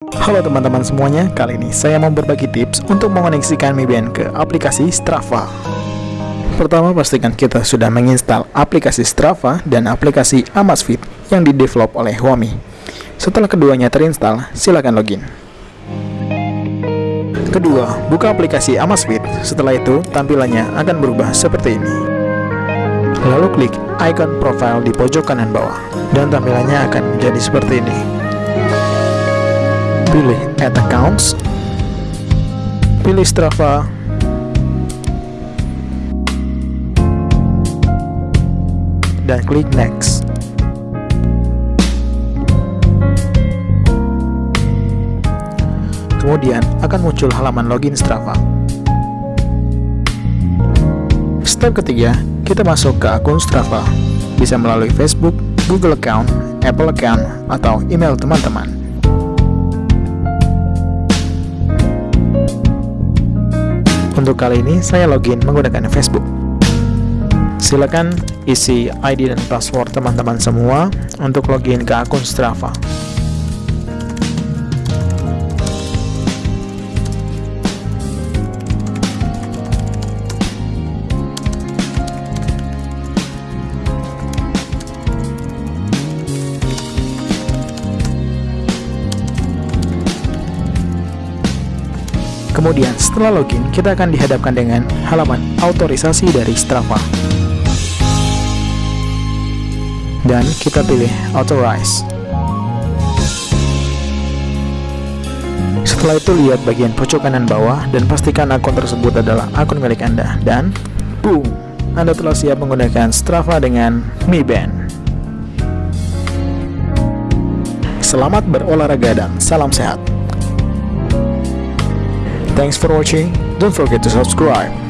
Halo teman-teman semuanya, kali ini saya mau berbagi tips untuk mengoneksikan Mi Band ke aplikasi Strava. Pertama, pastikan kita sudah menginstal aplikasi Strava dan aplikasi Amazfit yang didevelop oleh Huami. Setelah keduanya terinstall, silakan login. Kedua, buka aplikasi Amazfit. Setelah itu, tampilannya akan berubah seperti ini. Lalu klik icon profile di pojok kanan bawah, dan tampilannya akan menjadi seperti ini pilih Add Accounts, pilih Strava, dan klik Next. Kemudian akan muncul halaman login Strava. Step ketiga, kita masuk ke akun Strava. Bisa melalui Facebook, Google Account, Apple Account, atau email teman-teman. Untuk kali ini saya login menggunakan Facebook. Silakan isi ID dan password teman-teman semua untuk login ke akun Strava. Kemudian setelah login, kita akan dihadapkan dengan halaman autorisasi dari Strava. Dan kita pilih Authorize. Setelah itu lihat bagian pojok kanan bawah dan pastikan akun tersebut adalah akun milik Anda. Dan boom, Anda telah siap menggunakan Strava dengan Mi Band. Selamat berolahraga dan salam sehat. Thanks for watching. Don't forget to subscribe.